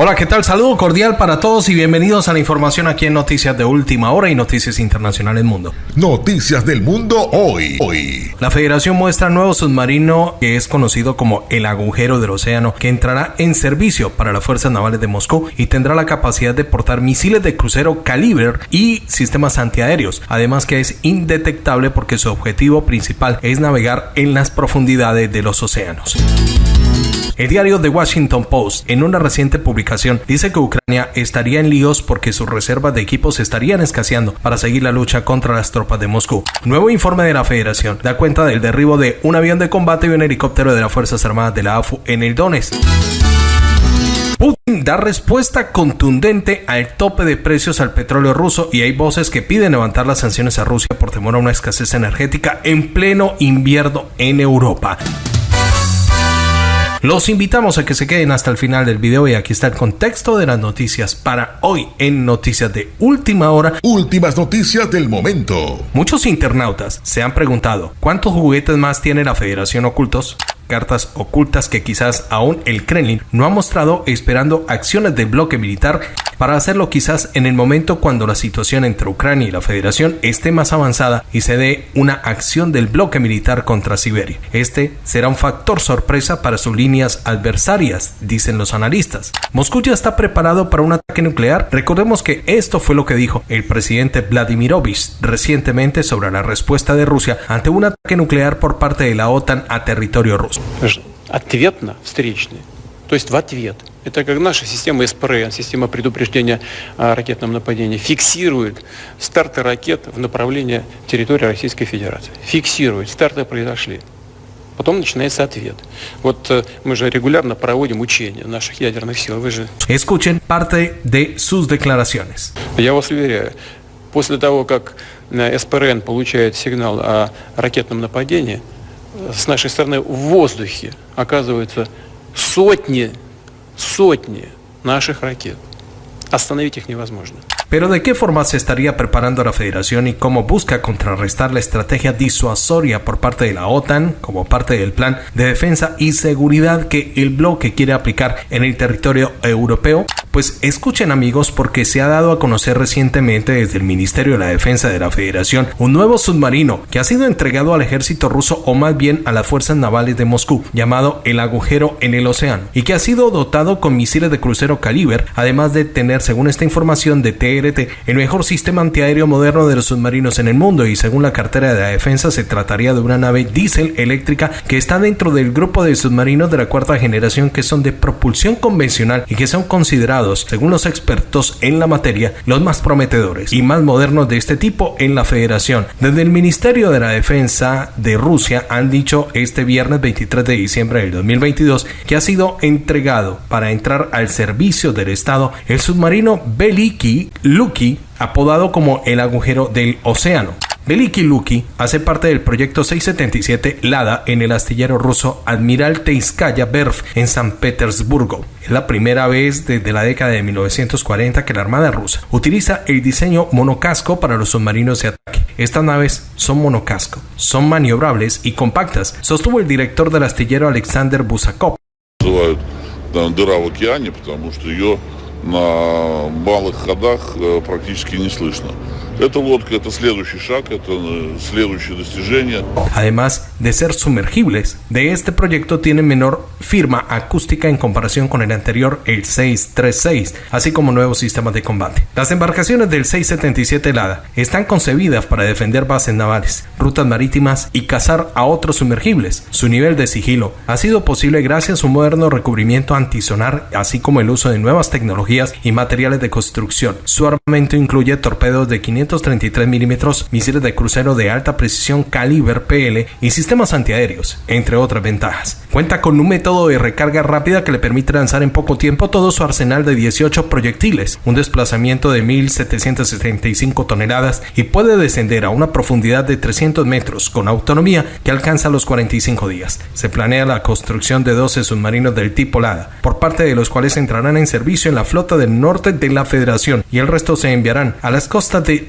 Hola, ¿qué tal? Saludo cordial para todos y bienvenidos a la información aquí en Noticias de Última Hora y Noticias Internacionales Mundo. Noticias del Mundo hoy. Hoy. La Federación muestra nuevo submarino que es conocido como el agujero del océano que entrará en servicio para las fuerzas navales de Moscú y tendrá la capacidad de portar misiles de crucero calibre y sistemas antiaéreos. Además que es indetectable porque su objetivo principal es navegar en las profundidades de los océanos. El diario The Washington Post, en una reciente publicación, dice que Ucrania estaría en líos porque sus reservas de equipos estarían escaseando para seguir la lucha contra las tropas de Moscú. nuevo informe de la Federación da cuenta del derribo de un avión de combate y un helicóptero de las Fuerzas Armadas de la AFU en el Donetsk. Putin da respuesta contundente al tope de precios al petróleo ruso y hay voces que piden levantar las sanciones a Rusia por temor a una escasez energética en pleno invierno en Europa. Los invitamos a que se queden hasta el final del video y aquí está el contexto de las noticias para hoy en Noticias de Última Hora. Últimas noticias del momento. Muchos internautas se han preguntado cuántos juguetes más tiene la Federación Ocultos cartas ocultas que quizás aún el Kremlin no ha mostrado esperando acciones del bloque militar para hacerlo quizás en el momento cuando la situación entre Ucrania y la Federación esté más avanzada y se dé una acción del bloque militar contra Siberia. Este será un factor sorpresa para sus líneas adversarias, dicen los analistas. Moscú ya está preparado para un ataque nuclear. Recordemos que esto fue lo que dijo el presidente Vladimirovich recientemente sobre la respuesta de Rusia ante un ataque nuclear por parte de la OTAN a territorio ruso. то есть в ответ. Это как наша система СПРН, система предупреждения о ракетном нападении, фиксирует старты ракет в направлении территории Российской Федерации. Фиксирует, старты произошли. Потом начинается ответ. Вот э, мы же регулярно проводим учения наших ядерных сил. Вы же... Escuchen parte de sus declaraciones. Я вас уверяю, после того, как э, СПРН получает сигнал о ракетном нападении, с нашей стороны в воздухе оказывается сотни, сотни наших ракет. Остановить их невозможно. Pero ¿de qué forma se estaría preparando la Federación y cómo busca contrarrestar la estrategia disuasoria por parte de la OTAN como parte del plan de defensa y seguridad que el bloque quiere aplicar en el territorio europeo? Pues escuchen amigos porque se ha dado a conocer recientemente desde el Ministerio de la Defensa de la Federación un nuevo submarino que ha sido entregado al ejército ruso o más bien a las fuerzas navales de Moscú llamado el agujero en el océano y que ha sido dotado con misiles de crucero caliber además de tener según esta información de TRT el mejor sistema antiaéreo moderno de los submarinos en el mundo y según la cartera de la defensa se trataría de una nave diésel eléctrica que está dentro del grupo de submarinos de la cuarta generación que son de propulsión convencional y que son considerados según los expertos en la materia, los más prometedores y más modernos de este tipo en la federación. Desde el Ministerio de la Defensa de Rusia han dicho este viernes 23 de diciembre del 2022 que ha sido entregado para entrar al servicio del Estado el submarino Beliki Luki apodado como el agujero del océano. Veliki Luki hace parte del proyecto 677 Lada en el astillero ruso Admiral Teiskaya Berf en San Petersburgo. Es la primera vez desde la década de 1940 que la Armada rusa utiliza el diseño monocasco para los submarinos de ataque. Estas naves son monocasco, son maniobrables y compactas, sostuvo el director del astillero Alexander Busakov. Además de ser sumergibles, de este proyecto tiene menor firma acústica en comparación con el anterior, el 636, así como nuevos sistemas de combate. Las embarcaciones del 677 helada están concebidas para defender bases navales, rutas marítimas y cazar a otros sumergibles. Su nivel de sigilo ha sido posible gracias a un moderno recubrimiento antisonar, así como el uso de nuevas tecnologías y materiales de construcción. Su armamento incluye torpedos de 500 533 milímetros, misiles de crucero de alta precisión caliber PL y sistemas antiaéreos, entre otras ventajas. Cuenta con un método de recarga rápida que le permite lanzar en poco tiempo todo su arsenal de 18 proyectiles, un desplazamiento de 1.775 toneladas y puede descender a una profundidad de 300 metros con autonomía que alcanza los 45 días. Se planea la construcción de 12 submarinos del tipo LADA, por parte de los cuales entrarán en servicio en la flota del norte de la Federación y el resto se enviarán a las costas de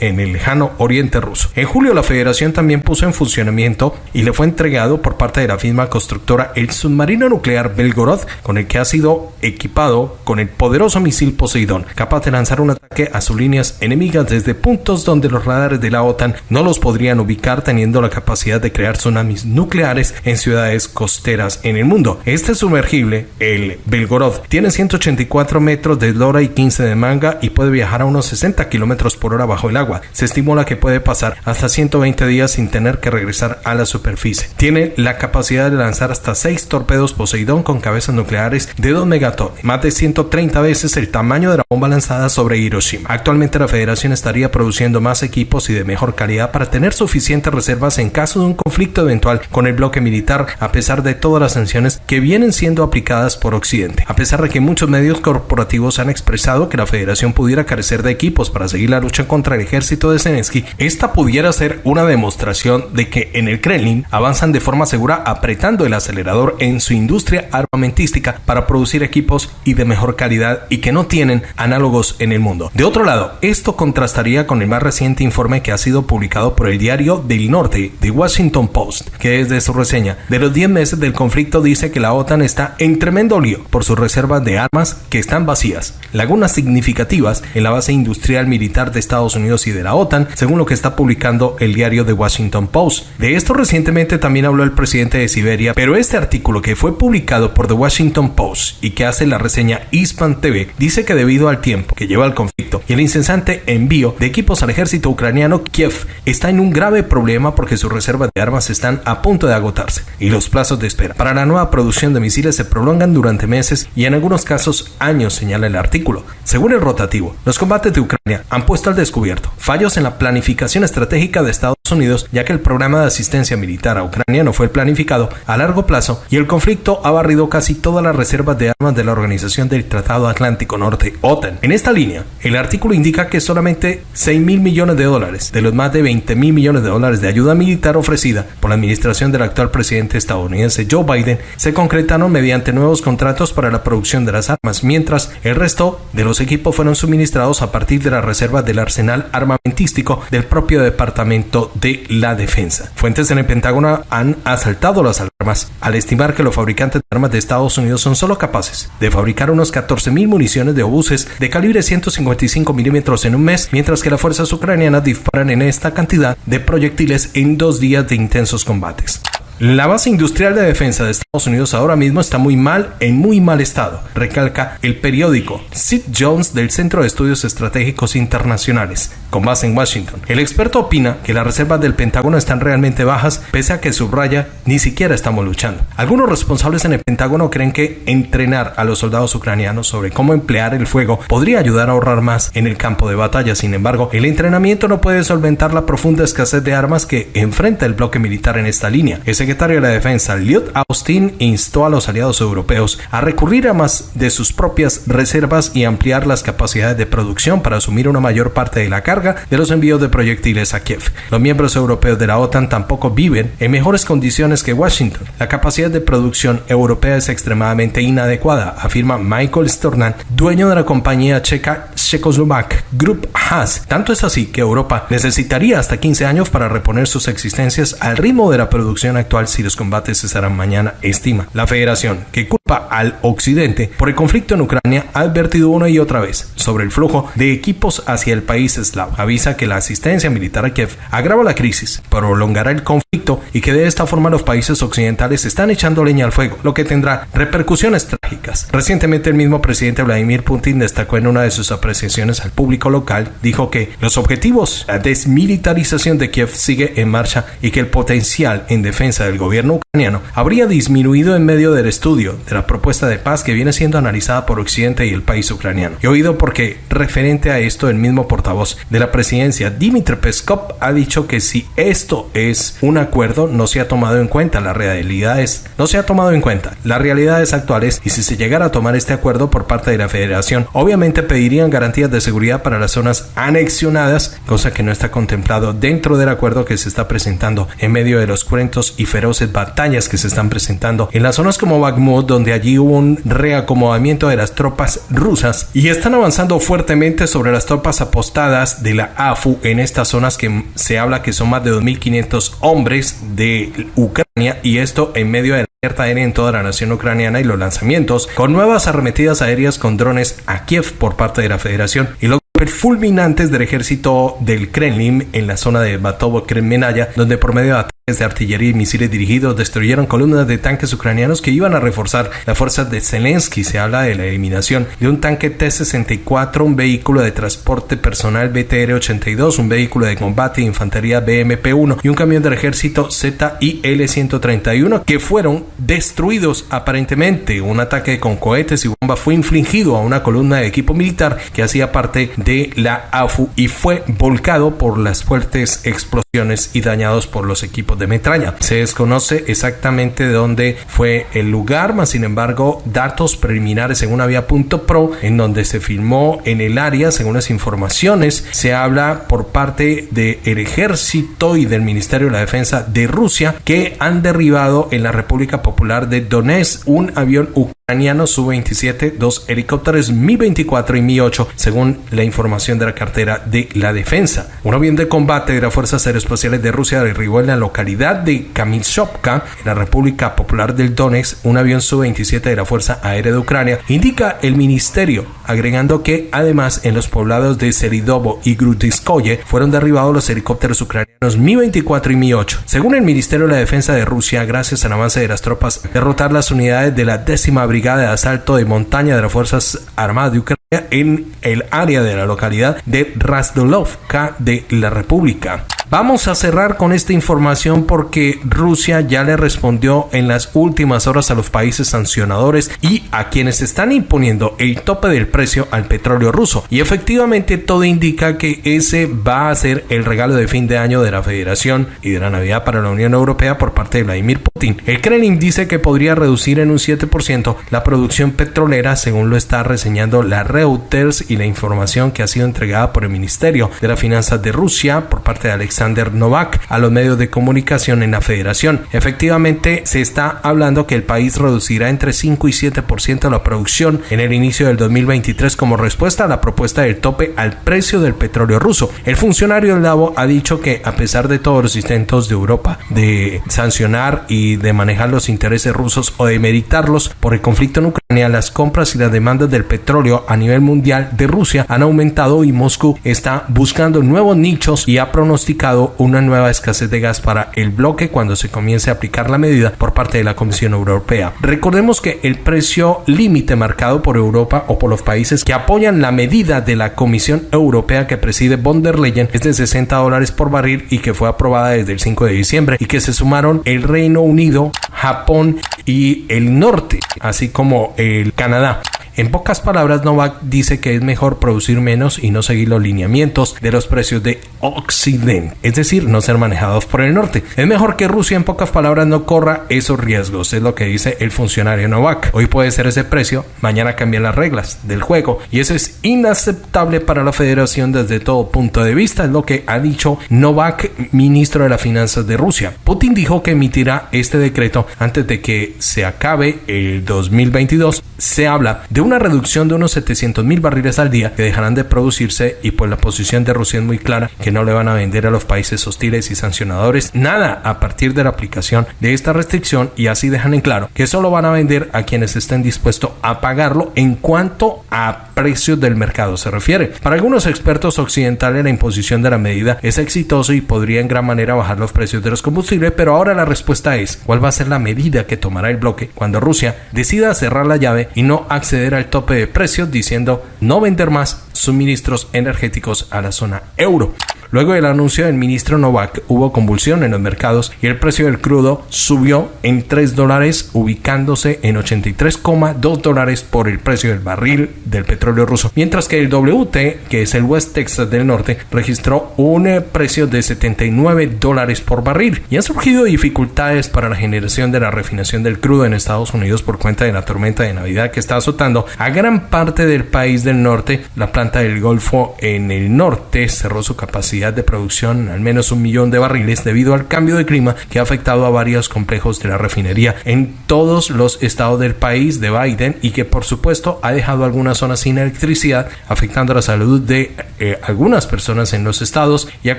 En el lejano oriente ruso. En julio la federación también puso en funcionamiento y le fue entregado por parte de la firma constructora el submarino nuclear Belgorod con el que ha sido equipado con el poderoso misil Poseidón, capaz de lanzar un ataque a sus líneas enemigas desde puntos donde los radares de la OTAN no los podrían ubicar teniendo la capacidad de crear tsunamis nucleares en ciudades costeras en el mundo. Este sumergible, el Belgorod, tiene 184 metros de eslora y 15 de manga y puede viajar a unos 60 kilómetros por hora bajo el agua. Se estimula que puede pasar hasta 120 días sin tener que regresar a la superficie. Tiene la capacidad de lanzar hasta 6 torpedos Poseidón con cabezas nucleares de 2 megatones, más de 130 veces el tamaño de la bomba lanzada sobre Hiroshima. Actualmente la Federación estaría produciendo más equipos y de mejor calidad para tener suficientes reservas en caso de un conflicto eventual con el bloque militar, a pesar de todas las sanciones que vienen siendo aplicadas por Occidente. A pesar de que muchos medios corporativos han expresado que la Federación pudiera carecer de equipos para seguir la lucha contra el ejército de Zelensky, esta pudiera ser una demostración de que en el Kremlin avanzan de forma segura apretando el acelerador en su industria armamentística para producir equipos y de mejor calidad y que no tienen análogos en el mundo. De otro lado, esto contrastaría con el más reciente informe que ha sido publicado por el diario del Norte, The Washington Post, que desde su reseña de los 10 meses del conflicto dice que la OTAN está en tremendo lío por sus reservas de armas que están vacías, lagunas significativas en la base industrial de Estados Unidos y de la OTAN, según lo que está publicando el diario The Washington Post. De esto recientemente también habló el presidente de Siberia, pero este artículo que fue publicado por The Washington Post y que hace la reseña Hispan TV dice que debido al tiempo que lleva el conflicto y el incesante envío de equipos al ejército ucraniano, Kiev está en un grave problema porque sus reservas de armas están a punto de agotarse y los plazos de espera para la nueva producción de misiles se prolongan durante meses y en algunos casos años, señala el artículo. Según el rotativo, los combates de Ucrania han puesto al descubierto fallos en la planificación estratégica de Estados Unidos, ya que el programa de asistencia militar a Ucrania no fue planificado a largo plazo y el conflicto ha barrido casi todas las reservas de armas de la Organización del Tratado Atlántico Norte, OTAN. En esta línea, el artículo indica que solamente 6 mil millones de dólares de los más de 20 mil millones de dólares de ayuda militar ofrecida por la administración del actual presidente estadounidense Joe Biden se concretaron mediante nuevos contratos para la producción de las armas, mientras el resto de los equipos fueron suministrados a partir de las reservas del arsenal armamentístico del propio Departamento de la Defensa. Fuentes en el Pentágono han asaltado las armas al estimar que los fabricantes de armas de Estados Unidos son solo capaces de fabricar unos 14.000 municiones de obuses de calibre 155 milímetros en un mes, mientras que las fuerzas ucranianas disparan en esta cantidad de proyectiles en dos días de intensos combates. La base industrial de defensa de Estados Unidos ahora mismo está muy mal, en muy mal estado, recalca el periódico Sid Jones del Centro de Estudios Estratégicos Internacionales, con base en Washington. El experto opina que las reservas del Pentágono están realmente bajas, pese a que subraya ni siquiera estamos luchando. Algunos responsables en el Pentágono creen que entrenar a los soldados ucranianos sobre cómo emplear el fuego podría ayudar a ahorrar más en el campo de batalla. Sin embargo, el entrenamiento no puede solventar la profunda escasez de armas que enfrenta el bloque militar en esta línea. Ese secretario de la Defensa, Lloyd Austin, instó a los aliados europeos a recurrir a más de sus propias reservas y ampliar las capacidades de producción para asumir una mayor parte de la carga de los envíos de proyectiles a Kiev. Los miembros europeos de la OTAN tampoco viven en mejores condiciones que Washington. La capacidad de producción europea es extremadamente inadecuada, afirma Michael Stornan, dueño de la compañía checa Czechoslovak Group Has. Tanto es así que Europa necesitaría hasta 15 años para reponer sus existencias al ritmo de la producción actual si los combates cesarán mañana, estima. La federación, que al occidente por el conflicto en Ucrania, ha advertido una y otra vez sobre el flujo de equipos hacia el país eslavo. Avisa que la asistencia militar a Kiev agrava la crisis, prolongará el conflicto y que de esta forma los países occidentales están echando leña al fuego, lo que tendrá repercusiones trágicas. Recientemente el mismo presidente Vladimir Putin destacó en una de sus apreciaciones al público local, dijo que los objetivos, la desmilitarización de Kiev sigue en marcha y que el potencial en defensa del gobierno ucraniano habría disminuido en medio del estudio de la propuesta de paz que viene siendo analizada por Occidente y el país ucraniano. He oído porque, referente a esto, el mismo portavoz de la presidencia, Dmitry Peskov, ha dicho que si esto es un acuerdo, no se ha tomado en cuenta las realidades, no se ha tomado en cuenta las realidades actuales y si se llegara a tomar este acuerdo por parte de la Federación, obviamente pedirían garantías de seguridad para las zonas anexionadas, cosa que no está contemplado dentro del acuerdo que se está presentando en medio de los cruentos y feroces batallas que se están presentando en las zonas como Bakhmut, donde allí hubo un reacomodamiento de las tropas rusas y están avanzando fuertemente sobre las tropas apostadas de la AFU en estas zonas que se habla que son más de 2.500 hombres de Ucrania y esto en medio de la alerta aérea en toda la nación ucraniana y los lanzamientos con nuevas arremetidas aéreas con drones a Kiev por parte de la federación y los fulminantes del ejército del Kremlin en la zona de Batovo Kremlinaya donde por medio de de artillería y misiles dirigidos destruyeron columnas de tanques ucranianos que iban a reforzar las fuerzas de Zelensky. Se habla de la eliminación de un tanque T-64, un vehículo de transporte personal BTR-82, un vehículo de combate de infantería BMP-1 y un camión del ejército ZIL-131 que fueron destruidos aparentemente. Un ataque con cohetes y bombas fue infligido a una columna de equipo militar que hacía parte de la AFU y fue volcado por las fuertes explosiones y dañados por los equipos de metralla. Se desconoce exactamente de dónde fue el lugar, mas sin embargo, datos preliminares según Avia.pro, en donde se filmó en el área, según las informaciones, se habla por parte del ejército y del Ministerio de la Defensa de Rusia que han derribado en la República Popular de Donetsk un avión ucraniano Su-27, dos helicópteros Mi-24 y Mi-8, según la información de la cartera de la defensa. Un avión de combate de las Fuerzas Aeroespaciales de Rusia derribó en la localidad de Kamilshovka, en la República Popular del Donetsk, un avión Su-27 de la Fuerza Aérea de Ucrania, indica el ministerio, agregando que además en los poblados de Seridovo y Grutiskoye fueron derribados los helicópteros ucranianos Mi-24 y Mi-8. Según el Ministerio de la Defensa de Rusia, gracias al avance de las tropas, derrotar las unidades de la décima Brigada de Asalto de Montaña de las Fuerzas Armadas de Ucrania en el área de la localidad de Razdolovka de la República. Vamos a cerrar con esta información porque Rusia ya le respondió en las últimas horas a los países sancionadores y a quienes están imponiendo el tope del precio al petróleo ruso. Y efectivamente todo indica que ese va a ser el regalo de fin de año de la Federación y de la Navidad para la Unión Europea por parte de Vladimir Putin. El Kremlin dice que podría reducir en un 7% la producción petrolera según lo está reseñando la Reuters y la información que ha sido entregada por el Ministerio de las Finanzas de Rusia por parte de Alexander Novak a los medios de comunicación en la federación. Efectivamente, se está hablando que el país reducirá entre 5 y 7% la producción en el inicio del 2023 como respuesta a la propuesta del tope al precio del petróleo ruso. El funcionario del Davo ha dicho que a pesar de todos los intentos de Europa de sancionar y de manejar los intereses rusos o de meditarlos por el conflicto en Ucrania, las compras y las demandas del petróleo a nivel mundial de Rusia han aumentado y Moscú está buscando nuevos nichos y ha pronosticado una nueva escasez de gas para el bloque cuando se comience a aplicar la medida por parte de la Comisión Europea. Recordemos que el precio límite marcado por Europa o por los países que apoyan la medida de la Comisión Europea que preside von der Leyen es de 60 dólares por barril y que fue aprobada desde el 5 de diciembre y que se sumaron el Reino Unido, Japón y el norte, así como el Canadá. En pocas palabras, Novak dice que es mejor producir menos y no seguir los lineamientos de los precios de Occidente, es decir, no ser manejados por el norte. Es mejor que Rusia, en pocas palabras, no corra esos riesgos, es lo que dice el funcionario Novak. Hoy puede ser ese precio, mañana cambian las reglas del juego y eso es inaceptable para la federación desde todo punto de vista, es lo que ha dicho Novak, ministro de las Finanzas de Rusia. Putin dijo que emitirá este decreto antes de que se acabe el 2022. Se habla de una reducción de unos 700 mil barriles al día que dejarán de producirse y pues la posición de Rusia es muy clara que no le van a vender a los países hostiles y sancionadores nada a partir de la aplicación de esta restricción y así dejan en claro que solo van a vender a quienes estén dispuestos a pagarlo en cuanto a precios del mercado se refiere. Para algunos expertos occidentales la imposición de la medida es exitoso y podría en gran manera bajar los precios de los combustibles, pero ahora la respuesta es ¿cuál va a ser la medida que tomará el bloque cuando Rusia decida cerrar la llave y no acceder al tope de precios diciendo no vender más suministros energéticos a la zona euro. Luego del anuncio del ministro Novak hubo convulsión en los mercados y el precio del crudo subió en 3 dólares ubicándose en 83,2 dólares por el precio del barril del petróleo ruso, mientras que el WT, que es el West Texas del Norte, registró un eh, precio de 79 dólares por barril y han surgido dificultades para la generación de la refinación del crudo en Estados Unidos por cuenta de la tormenta de Navidad que está azotando a gran parte del país del norte. La planta del Golfo en el norte cerró su capacidad de producción al menos un millón de barriles debido al cambio de clima que ha afectado a varios complejos de la refinería en todos los estados del país de Biden y que por supuesto ha dejado algunas zonas sin electricidad afectando la salud de eh, algunas personas en los estados y ha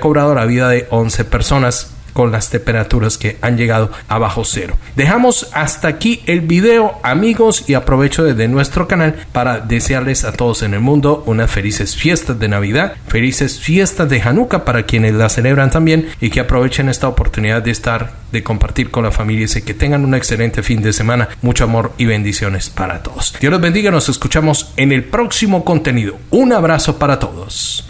cobrado la vida de 11 personas con las temperaturas que han llegado a bajo cero. Dejamos hasta aquí el video amigos y aprovecho desde nuestro canal para desearles a todos en el mundo unas felices fiestas de Navidad, felices fiestas de Hanukkah para quienes la celebran también y que aprovechen esta oportunidad de estar, de compartir con la familia y que tengan un excelente fin de semana, mucho amor y bendiciones para todos. Dios los bendiga, nos escuchamos en el próximo contenido. Un abrazo para todos.